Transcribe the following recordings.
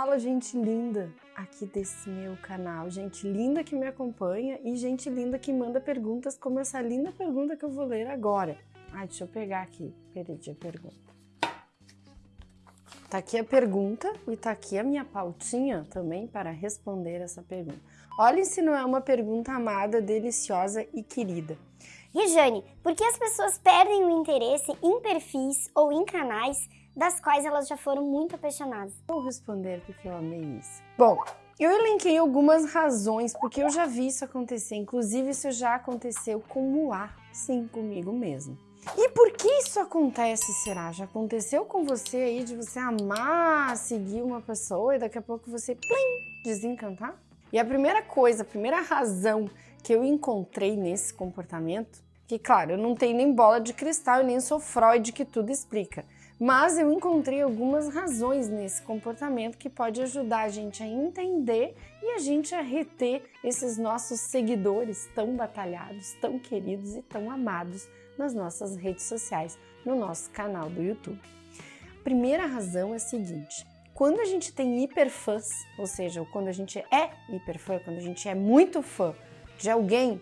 fala gente linda aqui desse meu canal, gente linda que me acompanha e gente linda que manda perguntas como essa linda pergunta que eu vou ler agora. Ah, deixa eu pegar aqui, perdi a pergunta. Tá aqui a pergunta e tá aqui a minha pautinha também para responder essa pergunta. Olhem se não é uma pergunta amada, deliciosa e querida. Rejane, por que as pessoas perdem o interesse em perfis ou em canais das quais elas já foram muito apaixonadas? Vou responder porque eu amei isso. Bom, eu elenquei algumas razões porque eu já vi isso acontecer, inclusive isso já aconteceu com o A, sim, comigo mesmo. E por que isso acontece, será? Já aconteceu com você aí de você amar seguir uma pessoa e daqui a pouco você, plim, desencantar? E a primeira coisa, a primeira razão que eu encontrei nesse comportamento, que claro, eu não tenho nem bola de cristal e nem sou Freud que tudo explica, mas eu encontrei algumas razões nesse comportamento que pode ajudar a gente a entender e a gente a reter esses nossos seguidores tão batalhados, tão queridos e tão amados nas nossas redes sociais, no nosso canal do YouTube. A primeira razão é a seguinte, quando a gente tem hiperfãs, ou seja, quando a gente é hiperfã, quando a gente é muito fã de alguém,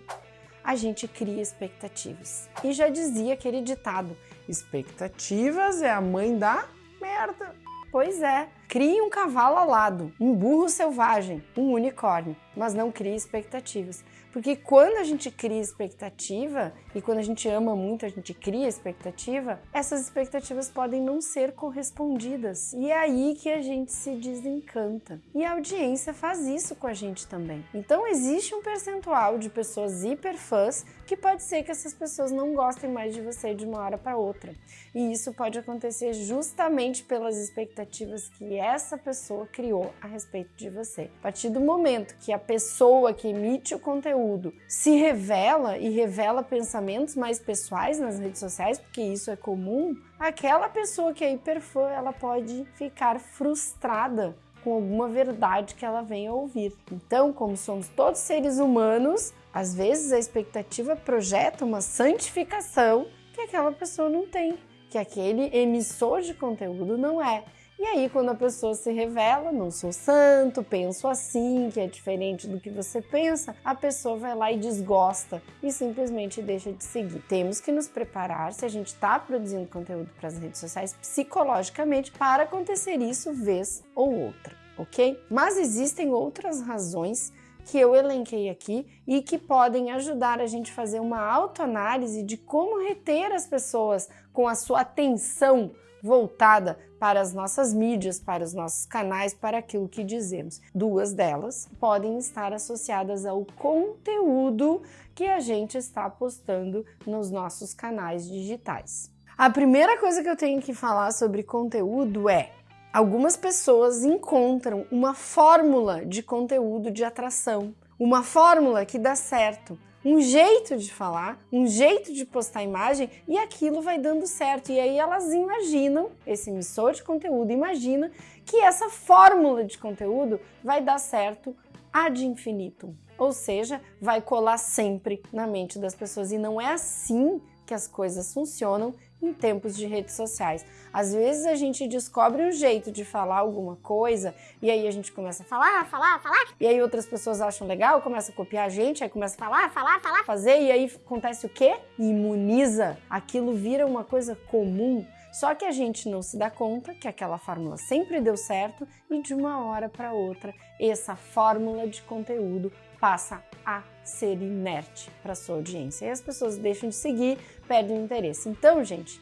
a gente cria expectativas. E já dizia aquele ditado, expectativas é a mãe da merda. Pois é, crie um cavalo alado, um burro selvagem, um unicórnio, mas não crie expectativas. Porque quando a gente cria expectativa e quando a gente ama muito, a gente cria expectativa, essas expectativas podem não ser correspondidas. E é aí que a gente se desencanta. E a audiência faz isso com a gente também. Então existe um percentual de pessoas hiperfãs que pode ser que essas pessoas não gostem mais de você de uma hora para outra. E isso pode acontecer justamente pelas expectativas que essa pessoa criou a respeito de você. A partir do momento que a pessoa que emite o conteúdo se revela e revela pensamentos mais pessoais nas redes sociais, porque isso é comum, aquela pessoa que é hiperfã, ela pode ficar frustrada com alguma verdade que ela venha ouvir. Então, como somos todos seres humanos, às vezes a expectativa projeta uma santificação que aquela pessoa não tem, que aquele emissor de conteúdo não é. E aí, quando a pessoa se revela, não sou santo, penso assim, que é diferente do que você pensa, a pessoa vai lá e desgosta e simplesmente deixa de seguir. Temos que nos preparar, se a gente está produzindo conteúdo para as redes sociais, psicologicamente, para acontecer isso vez ou outra, ok? Mas existem outras razões que eu elenquei aqui e que podem ajudar a gente a fazer uma autoanálise de como reter as pessoas com a sua atenção voltada para as nossas mídias, para os nossos canais, para aquilo que dizemos. Duas delas podem estar associadas ao conteúdo que a gente está postando nos nossos canais digitais. A primeira coisa que eu tenho que falar sobre conteúdo é algumas pessoas encontram uma fórmula de conteúdo de atração, uma fórmula que dá certo, um jeito de falar, um jeito de postar imagem e aquilo vai dando certo. E aí elas imaginam, esse emissor de conteúdo imagina que essa fórmula de conteúdo vai dar certo ad infinitum. Ou seja, vai colar sempre na mente das pessoas. E não é assim que as coisas funcionam em tempos de redes sociais. Às vezes a gente descobre um jeito de falar alguma coisa e aí a gente começa a falar, falar, falar, e aí outras pessoas acham legal, começa a copiar a gente, aí começa a falar, falar, falar, fazer, e aí acontece o quê? Imuniza. Aquilo vira uma coisa comum. Só que a gente não se dá conta que aquela fórmula sempre deu certo e de uma hora para outra essa fórmula de conteúdo passa a ser inerte para sua audiência. E as pessoas deixam de seguir, perdem o interesse. Então, gente,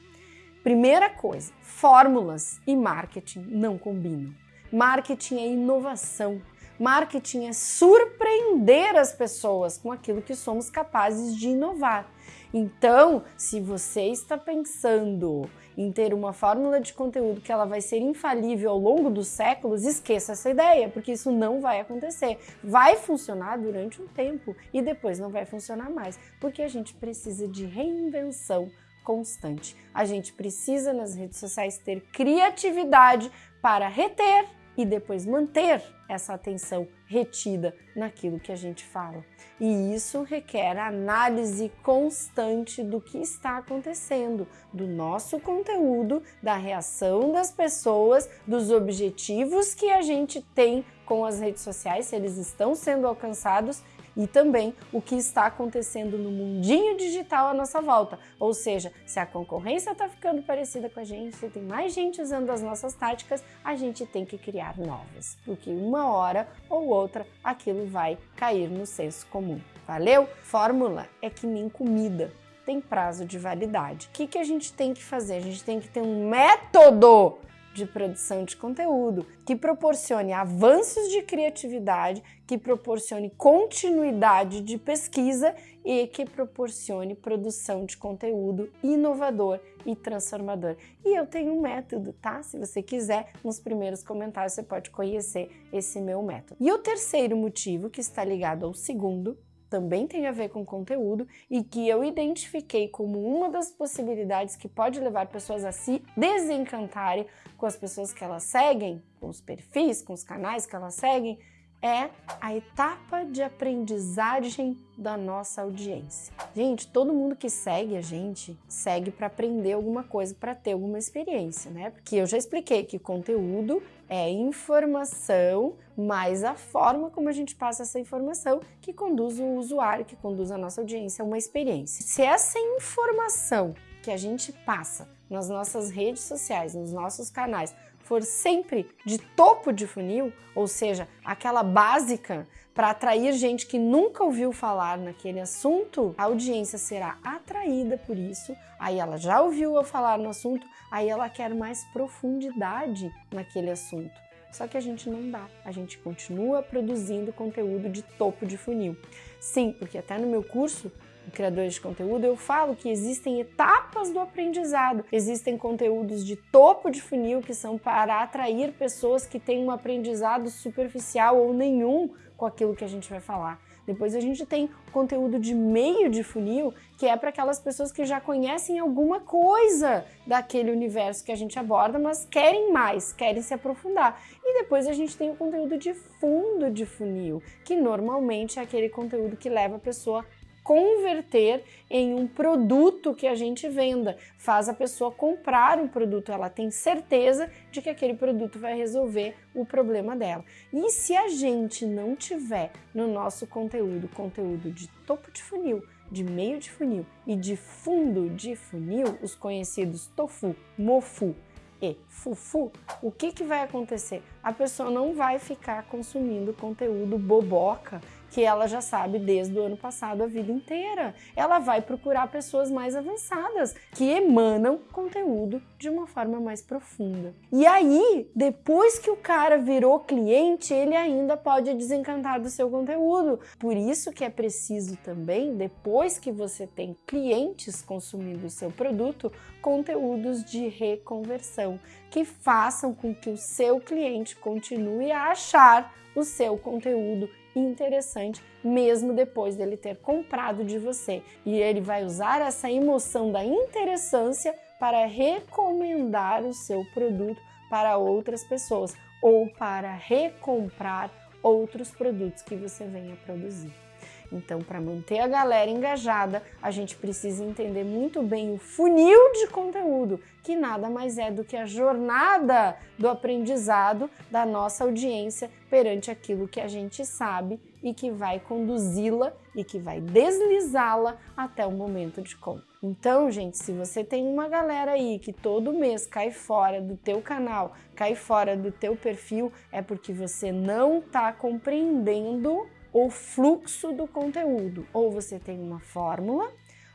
primeira coisa, fórmulas e marketing não combinam. Marketing é inovação. Marketing é surpreender as pessoas com aquilo que somos capazes de inovar. Então, se você está pensando em ter uma fórmula de conteúdo que ela vai ser infalível ao longo dos séculos, esqueça essa ideia, porque isso não vai acontecer. Vai funcionar durante um tempo e depois não vai funcionar mais, porque a gente precisa de reinvenção constante. A gente precisa nas redes sociais ter criatividade para reter e depois manter essa atenção retida naquilo que a gente fala. E isso requer análise constante do que está acontecendo, do nosso conteúdo, da reação das pessoas, dos objetivos que a gente tem com as redes sociais, se eles estão sendo alcançados e também o que está acontecendo no mundinho digital à nossa volta. Ou seja, se a concorrência está ficando parecida com a gente, se tem mais gente usando as nossas táticas, a gente tem que criar novas, porque uma hora ou outra aquilo vai cair no senso comum. Valeu? Fórmula é que nem comida tem prazo de validade. O que, que a gente tem que fazer? A gente tem que ter um método de produção de conteúdo, que proporcione avanços de criatividade, que proporcione continuidade de pesquisa e que proporcione produção de conteúdo inovador e transformador. E eu tenho um método, tá? Se você quiser, nos primeiros comentários você pode conhecer esse meu método. E o terceiro motivo, que está ligado ao segundo, também tem a ver com conteúdo e que eu identifiquei como uma das possibilidades que pode levar pessoas a se desencantarem com as pessoas que elas seguem, com os perfis, com os canais que elas seguem, é a etapa de aprendizagem da nossa audiência. Gente, todo mundo que segue a gente segue para aprender alguma coisa, para ter alguma experiência, né? Porque eu já expliquei que conteúdo é informação, mas a forma como a gente passa essa informação que conduz o usuário, que conduz a nossa audiência a uma experiência. Se essa informação que a gente passa nas nossas redes sociais, nos nossos canais, for sempre de topo de funil, ou seja, aquela básica para atrair gente que nunca ouviu falar naquele assunto, a audiência será atraída por isso, aí ela já ouviu eu falar no assunto, aí ela quer mais profundidade naquele assunto. Só que a gente não dá, a gente continua produzindo conteúdo de topo de funil. Sim, porque até no meu curso criadores de conteúdo, eu falo que existem etapas do aprendizado. Existem conteúdos de topo de funil que são para atrair pessoas que têm um aprendizado superficial ou nenhum com aquilo que a gente vai falar. Depois a gente tem conteúdo de meio de funil, que é para aquelas pessoas que já conhecem alguma coisa daquele universo que a gente aborda, mas querem mais, querem se aprofundar. E depois a gente tem o conteúdo de fundo de funil, que normalmente é aquele conteúdo que leva a pessoa converter em um produto que a gente venda, faz a pessoa comprar um produto, ela tem certeza de que aquele produto vai resolver o problema dela. E se a gente não tiver no nosso conteúdo conteúdo de topo de funil, de meio de funil e de fundo de funil, os conhecidos tofu, mofu e fufu, o que, que vai acontecer? A pessoa não vai ficar consumindo conteúdo boboca que ela já sabe desde o ano passado a vida inteira. Ela vai procurar pessoas mais avançadas que emanam conteúdo de uma forma mais profunda. E aí, depois que o cara virou cliente, ele ainda pode desencantar do seu conteúdo. Por isso que é preciso também, depois que você tem clientes consumindo o seu produto, conteúdos de reconversão que façam com que o seu cliente continue a achar o seu conteúdo interessante, mesmo depois dele ter comprado de você. E ele vai usar essa emoção da interessância para recomendar o seu produto para outras pessoas ou para recomprar outros produtos que você venha produzir. Então, para manter a galera engajada, a gente precisa entender muito bem o funil de conteúdo, que nada mais é do que a jornada do aprendizado da nossa audiência perante aquilo que a gente sabe e que vai conduzi-la e que vai deslizá-la até o momento de compra. Então, gente, se você tem uma galera aí que todo mês cai fora do teu canal, cai fora do teu perfil, é porque você não está compreendendo o fluxo do conteúdo. Ou você tem uma fórmula,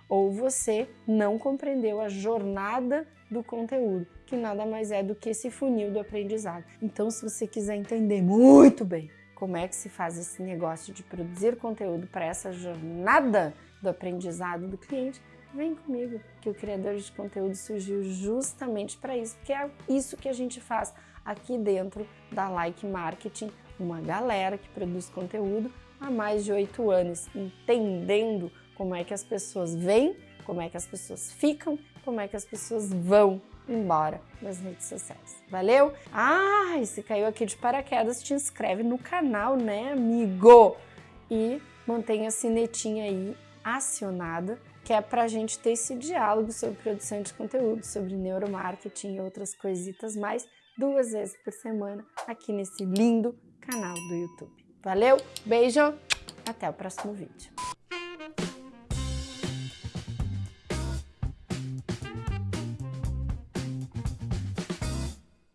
ou você não compreendeu a jornada do conteúdo, que nada mais é do que esse funil do aprendizado. Então, se você quiser entender muito bem como é que se faz esse negócio de produzir conteúdo para essa jornada do aprendizado do cliente, vem comigo, que o criador de conteúdo surgiu justamente para isso, porque é isso que a gente faz aqui dentro da Like Marketing, uma galera que produz conteúdo há mais de oito anos, entendendo como é que as pessoas vêm, como é que as pessoas ficam, como é que as pessoas vão embora das redes sociais. Valeu? Ah, e se caiu aqui de paraquedas, te inscreve no canal, né, amigo? E mantenha a sinetinha aí acionada, que é para a gente ter esse diálogo sobre produção de conteúdo, sobre neuromarketing e outras coisitas mais duas vezes por semana aqui nesse lindo canal do YouTube. Valeu, beijo, até o próximo vídeo.